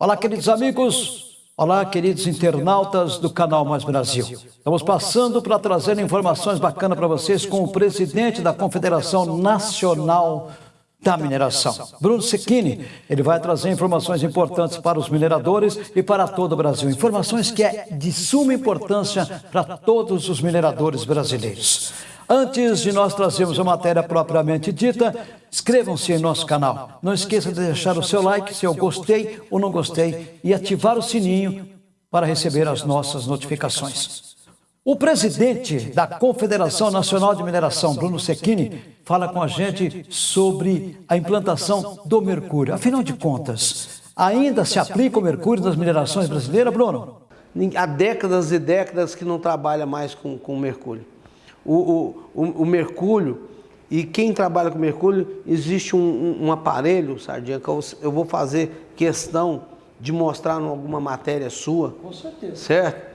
Olá, queridos amigos. Olá, queridos internautas do canal Mais Brasil. Estamos passando para trazer informações bacanas para vocês com o presidente da Confederação Nacional da Mineração, Bruno Secchini. Ele vai trazer informações importantes para os mineradores e para todo o Brasil. Informações que é de suma importância para todos os mineradores brasileiros. Antes de nós trazermos a matéria propriamente dita, inscrevam-se em nosso canal. Não esqueça de deixar o seu like se eu gostei ou não gostei e ativar o sininho para receber as nossas notificações. O presidente da Confederação Nacional de Mineração, Bruno Secchini, fala com a gente sobre a implantação do mercúrio. Afinal de contas, ainda se aplica o mercúrio nas minerações brasileiras, Bruno? Há décadas e décadas que não trabalha mais com, com mercúrio o, o, o, mercúrio, e quem trabalha com mercúrio, existe um, um, um aparelho, Sardinha, que eu, eu, vou fazer questão de mostrar em alguma matéria sua. Com certeza. Certo?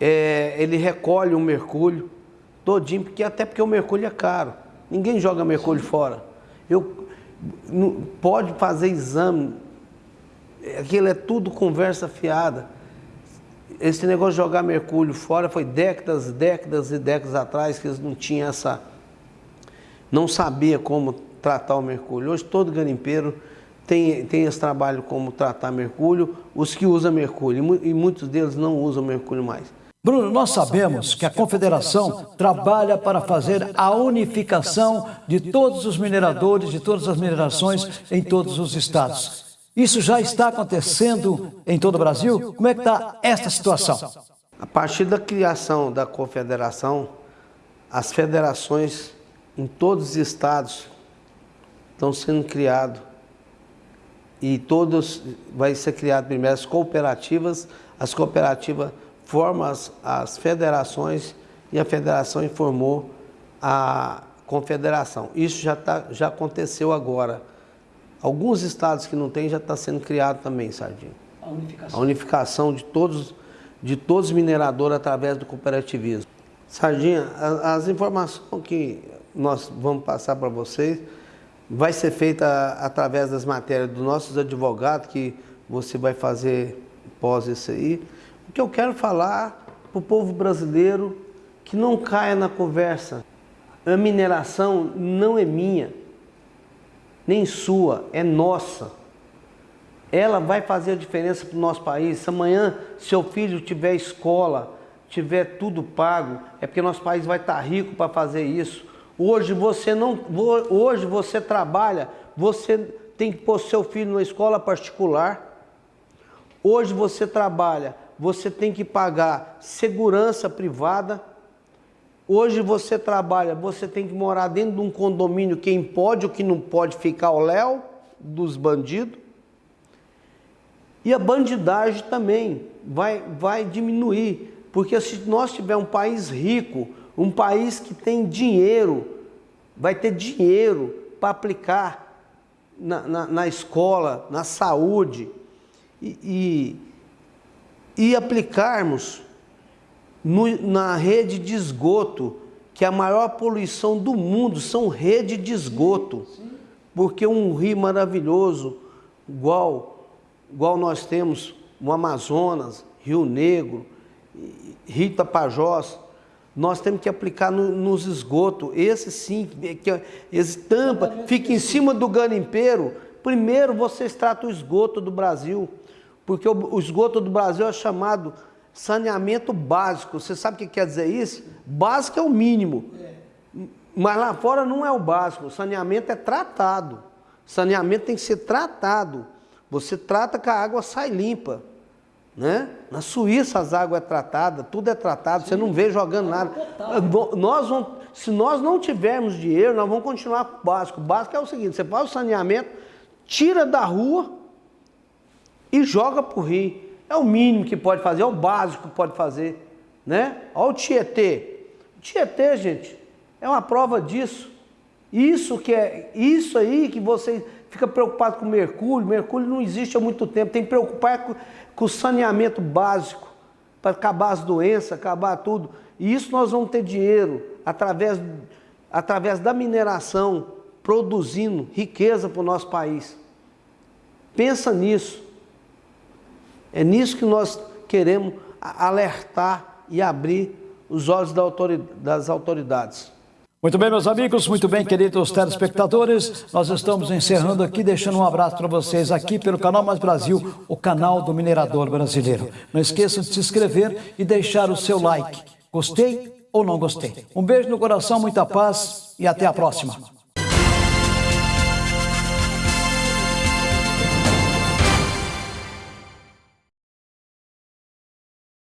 É, ele recolhe o mercúrio todinho, porque, até porque o mercúrio é caro. Ninguém joga mercúrio Sim. fora. Eu, pode fazer exame, aquilo é tudo conversa fiada esse negócio de jogar mercúrio fora foi décadas, décadas e décadas atrás que eles não tinham essa... não sabia como tratar o mercúrio. Hoje todo garimpeiro tem, tem esse trabalho como tratar mercúrio, os que usam mercúrio, e muitos deles não usam mercúrio mais. Bruno, nós sabemos que a Confederação trabalha para fazer a unificação de todos os mineradores, de todas as minerações em todos os estados. Isso já está acontecendo em todo o Brasil? Como é que está esta situação? A partir da criação da confederação, as federações em todos os estados estão sendo criados e todos vai ser criado primeiro as cooperativas, as cooperativas formam as, as federações e a federação informou a confederação. Isso já, tá, já aconteceu agora. Alguns estados que não tem já está sendo criado também, Sardinha. A unificação. A unificação de todos, de todos os mineradores através do cooperativismo. Sardinha, as informações que nós vamos passar para vocês vai ser feita através das matérias dos nossos advogados, que você vai fazer pós isso aí. O que eu quero falar para o povo brasileiro que não caia na conversa. A mineração não é minha nem sua, é nossa. Ela vai fazer a diferença para o nosso país. Se amanhã seu filho tiver escola, tiver tudo pago, é porque nosso país vai estar rico para fazer isso. Hoje você não, hoje você trabalha, você tem que pôr seu filho na escola particular. Hoje você trabalha, você tem que pagar segurança privada Hoje você trabalha, você tem que morar dentro de um condomínio, quem pode ou quem não pode ficar o léu dos bandidos. E a bandidagem também vai, vai diminuir, porque se nós tivermos um país rico, um país que tem dinheiro, vai ter dinheiro para aplicar na, na, na, escola, na saúde, e, e, e aplicarmos no, na rede de esgoto, que a maior poluição do mundo são rede de esgoto. Sim, sim. Porque um rio maravilhoso, igual, igual nós temos o Amazonas, Rio Negro, Rio Tapajós, nós temos que aplicar no, nos esgotos. Esse sim, que esse tampa, fica em cima do garimpeiro. Primeiro vocês tratam o esgoto do Brasil, porque o, o esgoto do Brasil é chamado saneamento básico. Você sabe o que quer dizer isso? Básico é o mínimo. Mas lá fora não é o básico. O saneamento é tratado. Saneamento tem que ser tratado. Você trata que a água sai limpa. Né? Na Suíça as águas é tratada, tudo é tratado, Sim. você não vê jogando nada. Nós vamos, se nós não tivermos dinheiro, nós vamos continuar com o básico. O básico é o seguinte, você faz o saneamento, tira da rua e joga para o rio. É o mínimo que pode fazer, é o básico que pode fazer. Né? Olha o Tietê. O Tietê, gente, é uma prova disso. Isso que é, isso aí que você fica preocupado com mercúrio, mercúrio não existe há muito tempo, tem que preocupar com, com o saneamento básico, para acabar as doenças, acabar tudo. E isso nós vamos ter dinheiro através, através da mineração, produzindo riqueza para o nosso país. Pensa nisso. É nisso que nós queremos alertar e abrir os olhos das autoridades. Muito bem, meus amigos, muito bem, queridos telespectadores. Nós estamos encerrando aqui, deixando um abraço para vocês aqui pelo Canal Mais Brasil, o canal do minerador brasileiro. Não esqueçam de se inscrever e deixar o seu like. Gostei ou não gostei? Um beijo no coração, muita paz e até a próxima.